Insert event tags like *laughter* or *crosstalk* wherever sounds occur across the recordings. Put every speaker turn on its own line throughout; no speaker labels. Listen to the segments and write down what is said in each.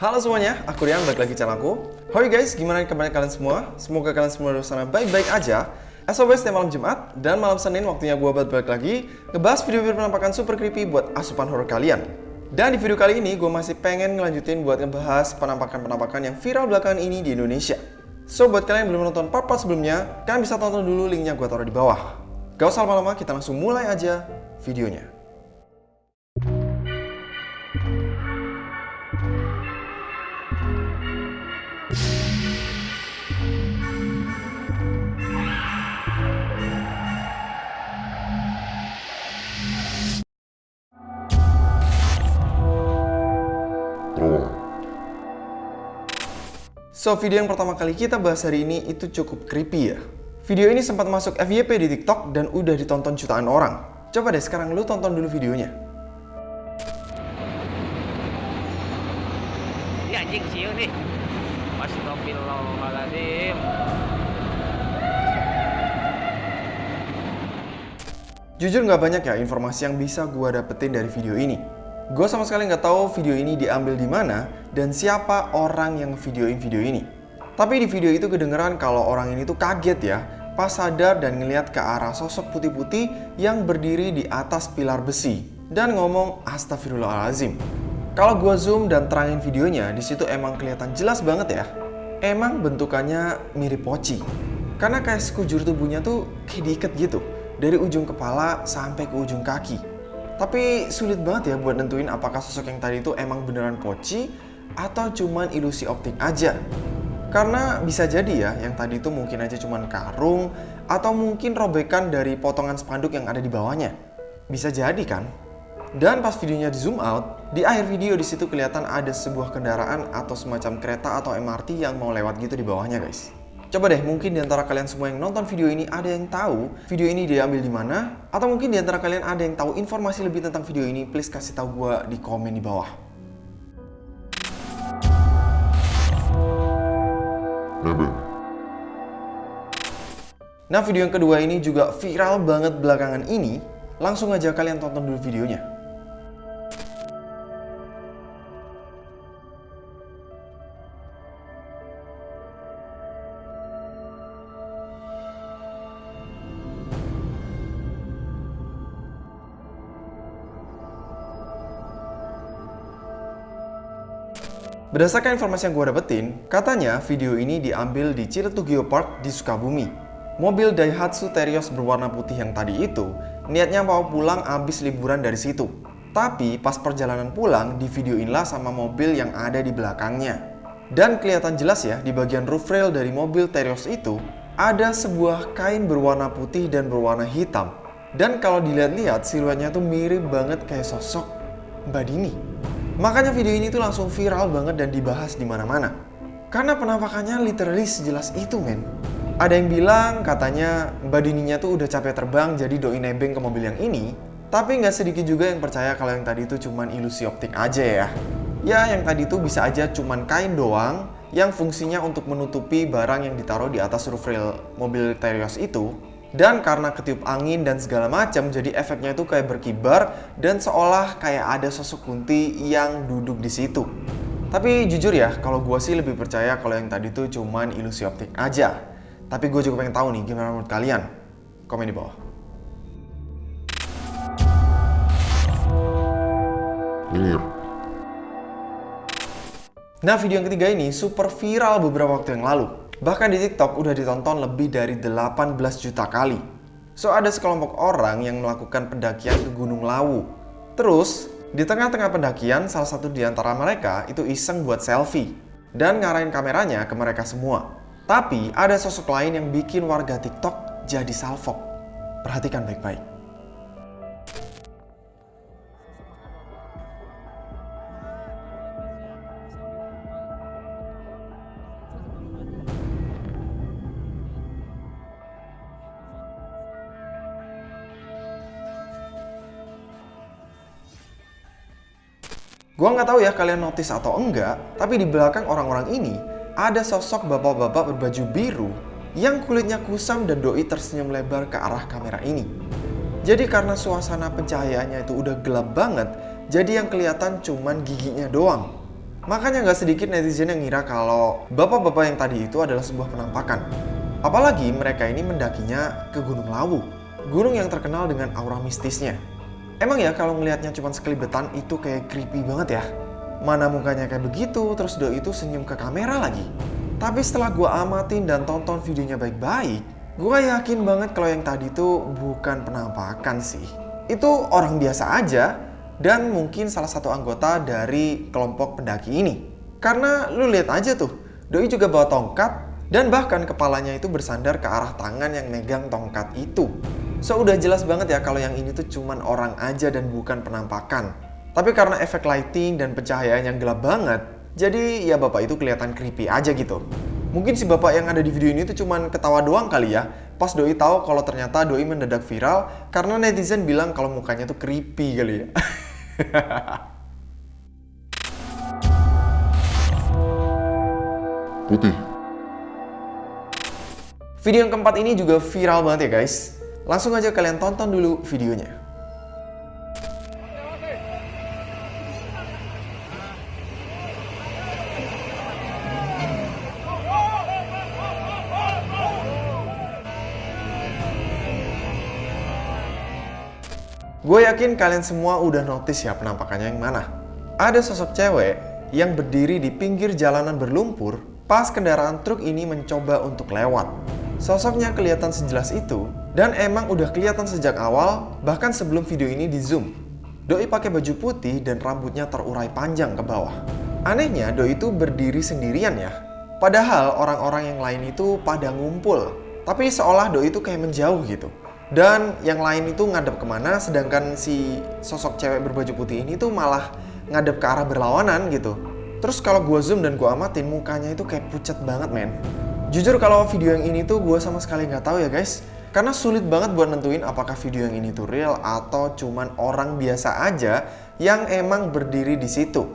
Halo semuanya, aku Rian, balik lagi channel aku. How you guys, gimana kabarnya kalian semua? Semoga kalian semua di sana baik-baik aja. As always, malam Jumat dan malam Senin waktunya gue buat balik lagi ngebahas video-video penampakan super creepy buat asupan horror kalian. Dan di video kali ini gue masih pengen ngelanjutin buat ngebahas penampakan-penampakan yang viral belakangan ini di Indonesia. So, buat kalian yang belum nonton part-part sebelumnya, kalian bisa tonton dulu linknya gue taruh di bawah. Gak usah lama-lama, kita langsung mulai aja videonya. So, video yang pertama kali kita bahas hari ini itu cukup creepy ya. Video ini sempat masuk FYP di TikTok dan udah ditonton jutaan orang. Coba deh sekarang lu tonton dulu videonya.
Ini anjing siu nih. Astagfirullahaladzim.
Jujur nggak banyak ya informasi yang bisa gua dapetin dari video ini. Gue sama sekali nggak tahu video ini diambil di mana dan siapa orang yang videoin video ini. Tapi di video itu kedengeran kalau orang ini tuh kaget ya pas sadar dan ngeliat ke arah sosok putih-putih yang berdiri di atas pilar besi dan ngomong astagfirullahalazim. Kalau gue zoom dan terangin videonya, di situ emang kelihatan jelas banget ya. Emang bentukannya mirip poci. Karena kayak sekujur tubuhnya tuh kayak diikat gitu. Dari ujung kepala sampai ke ujung kaki. Tapi sulit banget ya buat nentuin apakah sosok yang tadi itu emang beneran poci atau cuman ilusi optik aja. Karena bisa jadi ya, yang tadi itu mungkin aja cuman karung atau mungkin robekan dari potongan spanduk yang ada di bawahnya. Bisa jadi kan? Dan pas videonya di zoom out, di akhir video di situ kelihatan ada sebuah kendaraan atau semacam kereta atau MRT yang mau lewat gitu di bawahnya guys. Coba deh, mungkin di antara kalian semua yang nonton video ini ada yang tahu video ini diambil di mana? Atau mungkin di antara kalian ada yang tahu informasi lebih tentang video ini, please kasih tahu gue di komen di bawah. Nah, video yang kedua ini juga viral banget belakangan ini. Langsung aja kalian tonton dulu videonya. Berdasarkan informasi yang gue dapetin, katanya video ini diambil di Ciletu Geopark di Sukabumi. Mobil Daihatsu Terios berwarna putih yang tadi itu, niatnya mau pulang abis liburan dari situ. Tapi pas perjalanan pulang, di video inilah sama mobil yang ada di belakangnya. Dan kelihatan jelas ya, di bagian roof rail dari mobil Terios itu, ada sebuah kain berwarna putih dan berwarna hitam. Dan kalau dilihat-lihat, siluetnya tuh mirip banget kayak sosok Mbak Dini. Makanya video ini tuh langsung viral banget dan dibahas di mana-mana. Karena penampakannya literally sejelas itu, men. Ada yang bilang katanya Mbak Dininya tuh udah capek terbang jadi doi nebeng ke mobil yang ini. Tapi nggak sedikit juga yang percaya kalau yang tadi itu cuman ilusi optik aja ya. Ya, yang tadi itu bisa aja cuman kain doang yang fungsinya untuk menutupi barang yang ditaruh di atas roof rail mobil Terios itu dan karena ketiup angin dan segala macam, jadi efeknya itu kayak berkibar dan seolah kayak ada sosok kunti yang duduk di situ. Tapi jujur ya, kalau gue sih lebih percaya kalau yang tadi tuh cuman ilusi optik aja. Tapi gue juga pengen tahu nih gimana menurut kalian. Komen di bawah. Nah video yang ketiga ini super viral beberapa waktu yang lalu. Bahkan di TikTok udah ditonton lebih dari 18 juta kali. So ada sekelompok orang yang melakukan pendakian ke Gunung Lawu. Terus, di tengah-tengah pendakian, salah satu di antara mereka itu iseng buat selfie. Dan ngarahin kameranya ke mereka semua. Tapi ada sosok lain yang bikin warga TikTok jadi salfok. Perhatikan baik-baik. Gua nggak tahu ya kalian notice atau enggak, tapi di belakang orang-orang ini ada sosok bapak-bapak berbaju biru yang kulitnya kusam dan doi tersenyum lebar ke arah kamera ini. Jadi karena suasana pencahayaannya itu udah gelap banget, jadi yang kelihatan cuman giginya doang. Makanya nggak sedikit netizen yang ngira kalau bapak-bapak yang tadi itu adalah sebuah penampakan. Apalagi mereka ini mendakinya ke Gunung Lawu, gunung yang terkenal dengan aura mistisnya. Emang ya kalau ngelihatnya cuma sekelibetan itu kayak creepy banget ya. Mana mukanya kayak begitu, terus doi itu senyum ke kamera lagi. Tapi setelah gue amatin dan tonton videonya baik-baik, gue yakin banget kalau yang tadi itu bukan penampakan sih. Itu orang biasa aja dan mungkin salah satu anggota dari kelompok pendaki ini. Karena lu lihat aja tuh, Doi juga bawa tongkat dan bahkan kepalanya itu bersandar ke arah tangan yang megang tongkat itu. So udah jelas banget ya kalau yang ini tuh cuman orang aja dan bukan penampakan. Tapi karena efek lighting dan pencahayaan yang gelap banget, jadi ya bapak itu kelihatan creepy aja gitu. Mungkin si bapak yang ada di video ini tuh cuman ketawa doang kali ya, pas Doi tahu kalau ternyata Doi mendadak viral karena netizen bilang kalau mukanya tuh creepy kali ya. *laughs*
Putih.
Video yang keempat ini juga viral banget ya guys. Langsung aja kalian tonton dulu videonya. Gue yakin kalian semua udah notice ya penampakannya yang mana. Ada sosok cewek yang berdiri di pinggir jalanan berlumpur pas kendaraan truk ini mencoba untuk lewat. Sosoknya kelihatan sejelas itu dan emang udah kelihatan sejak awal bahkan sebelum video ini di zoom. Doi pakai baju putih dan rambutnya terurai panjang ke bawah. Anehnya Doi itu berdiri sendirian ya. Padahal orang-orang yang lain itu pada ngumpul. Tapi seolah Doi itu kayak menjauh gitu. Dan yang lain itu ngadep ke mana, sedangkan si sosok cewek berbaju putih ini tuh malah ngadep ke arah berlawanan gitu. Terus kalau gue zoom dan gue amatin, mukanya itu kayak pucat banget men. Jujur kalau video yang ini tuh gue sama sekali nggak tahu ya guys. Karena sulit banget buat nentuin apakah video yang ini tuh real atau cuman orang biasa aja yang emang berdiri di situ.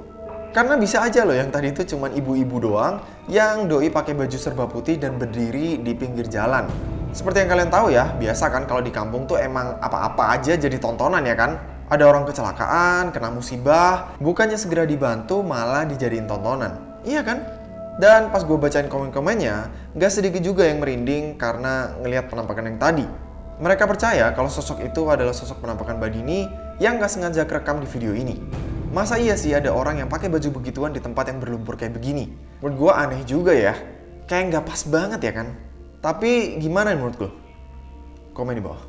Karena bisa aja loh yang tadi itu cuman ibu-ibu doang yang doi pakai baju serba putih dan berdiri di pinggir jalan. Seperti yang kalian tahu ya, biasa kan kalau di kampung tuh emang apa-apa aja jadi tontonan ya kan? Ada orang kecelakaan, kena musibah, bukannya segera dibantu malah dijadiin tontonan. Iya kan? Dan pas gue bacain komen-komennya, gak sedikit juga yang merinding karena ngelihat penampakan yang tadi. Mereka percaya kalau sosok itu adalah sosok penampakan Badini yang gak sengaja kerekam di video ini. Masa iya sih ada orang yang pakai baju begituan di tempat yang berlumpur kayak begini? Menurut gue aneh juga ya. Kayak gak pas banget ya kan? Tapi gimana menurut lo? Komen di bawah.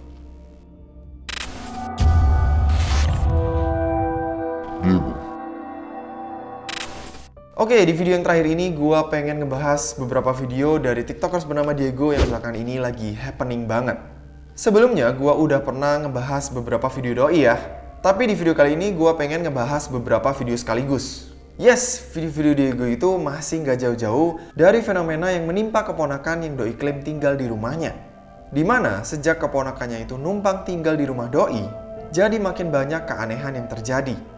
Diego.
Oke, di video yang terakhir ini gue pengen ngebahas beberapa video dari tiktokers bernama Diego yang belakangan ini lagi happening banget. Sebelumnya, gue udah pernah ngebahas beberapa video doi ya. Tapi di video kali ini gue pengen ngebahas beberapa video sekaligus. Yes, video-video Diego itu masih nggak jauh-jauh dari fenomena yang menimpa keponakan yang Doi klaim tinggal di rumahnya. Di mana sejak keponakannya itu numpang tinggal di rumah Doi, jadi makin banyak keanehan yang terjadi.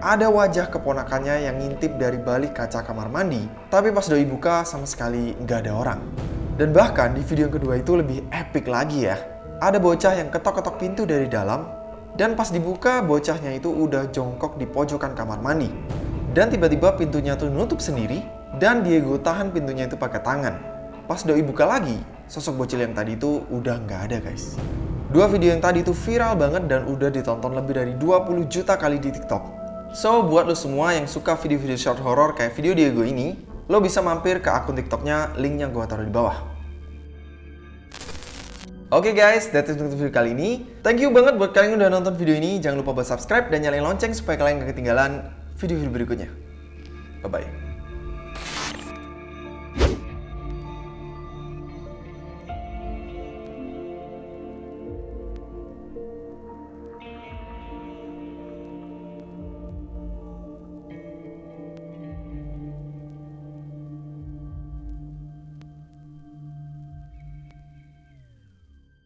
Ada wajah keponakannya yang ngintip dari balik kaca kamar mandi, tapi pas doi buka sama sekali nggak ada orang. Dan bahkan di video yang kedua itu lebih epic lagi ya. Ada bocah yang ketok-ketok pintu dari dalam, dan pas dibuka bocahnya itu udah jongkok di pojokan kamar mandi. Dan tiba-tiba pintunya tuh nutup sendiri, dan Diego tahan pintunya itu pakai tangan. Pas doi buka lagi, sosok bocil yang tadi itu udah nggak ada guys. Dua video yang tadi itu viral banget dan udah ditonton lebih dari 20 juta kali di TikTok. So, buat lo semua yang suka video-video short horror kayak video Diego ini, lo bisa mampir ke akun TikToknya, linknya gue taruh di bawah. Oke okay guys, that's it untuk video kali ini. Thank you banget buat kalian yang udah nonton video ini. Jangan lupa buat subscribe dan nyalain lonceng supaya kalian gak ketinggalan video-video berikutnya. Bye-bye.